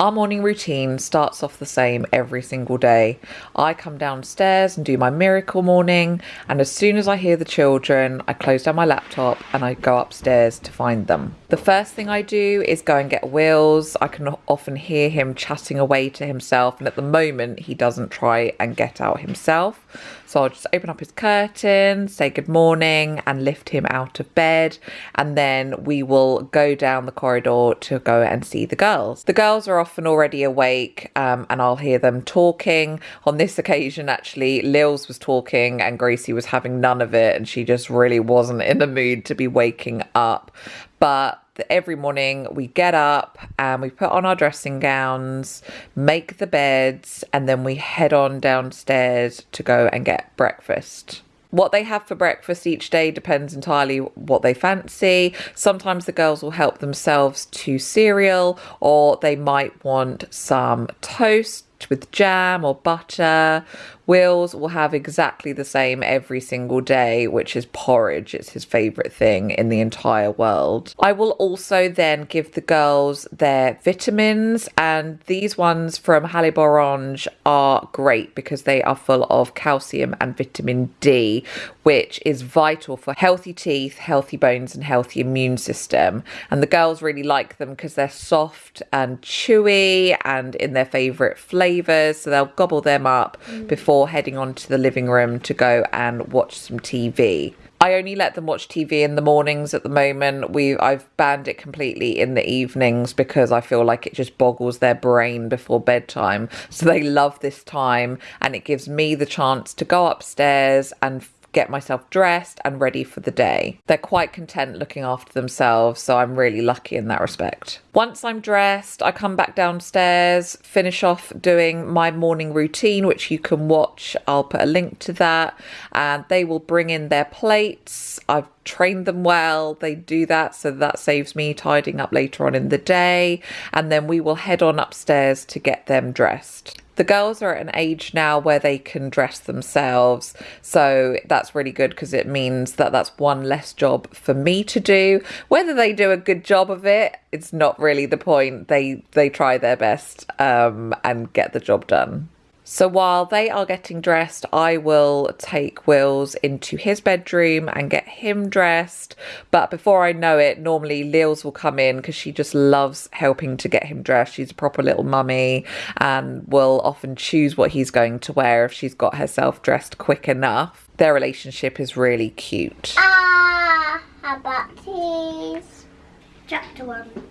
Our morning routine starts off the same every single day. I come downstairs and do my miracle morning, and as soon as I hear the children, I close down my laptop and I go upstairs to find them. The first thing I do is go and get Wills. I can often hear him chatting away to himself, and at the moment, he doesn't try and get out himself. So I'll just open up his curtain, say good morning, and lift him out of bed, and then we will go down the corridor to go and see the girls. The girls are already awake, um, and I'll hear them talking. On this occasion, actually, Lils was talking, and Gracie was having none of it, and she just really wasn't in the mood to be waking up. But every morning we get up and we put on our dressing gowns, make the beds, and then we head on downstairs to go and get breakfast. What they have for breakfast each day depends entirely what they fancy. Sometimes the girls will help themselves to cereal or they might want some toast with jam or butter. Wills will have exactly the same every single day, which is porridge. It's his favourite thing in the entire world. I will also then give the girls their vitamins, and these ones from Haliborange are great because they are full of calcium and vitamin D, which is vital for healthy teeth, healthy bones, and healthy immune system. And the girls really like them because they're soft and chewy and in their favourite flavours, so they'll gobble them up mm. before before heading on to the living room to go and watch some TV. I only let them watch TV in the mornings at the moment. We I've banned it completely in the evenings because I feel like it just boggles their brain before bedtime. So they love this time and it gives me the chance to go upstairs and get myself dressed and ready for the day. They're quite content looking after themselves, so I'm really lucky in that respect. Once I'm dressed, I come back downstairs, finish off doing my morning routine, which you can watch. I'll put a link to that, and they will bring in their plates. I've trained them well. They do that, so that saves me tidying up later on in the day. And then we will head on upstairs to get them dressed the girls are at an age now where they can dress themselves. So that's really good because it means that that's one less job for me to do. Whether they do a good job of it, it's not really the point. They they try their best um, and get the job done. So while they are getting dressed, I will take Wills into his bedroom and get him dressed. But before I know it, normally Lils will come in because she just loves helping to get him dressed. She's a proper little mummy and will often choose what he's going to wear if she's got herself dressed quick enough. Their relationship is really cute. Ah, how about these? Chapter one.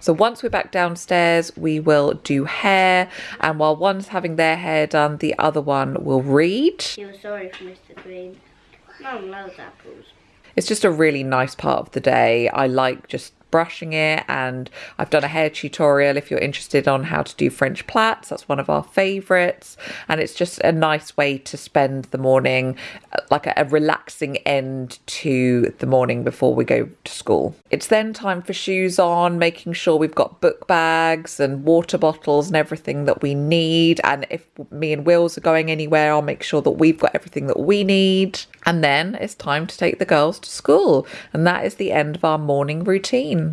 So once we're back downstairs, we will do hair. And while one's having their hair done, the other one will read. Feel sorry for Mr. Green. Mum loves apples. It's just a really nice part of the day. I like just brushing it and I've done a hair tutorial if you're interested on how to do French plaits. That's one of our favorites. And it's just a nice way to spend the morning uh, like a, a, relaxing end to the morning before we go to school. It's then time for shoes on making sure we've got book bags and water bottles and everything that we need. And if me and Wills are going anywhere I'll make sure that we've got everything that we need. And then it's time to take the girls to school. And that is the end of our morning routine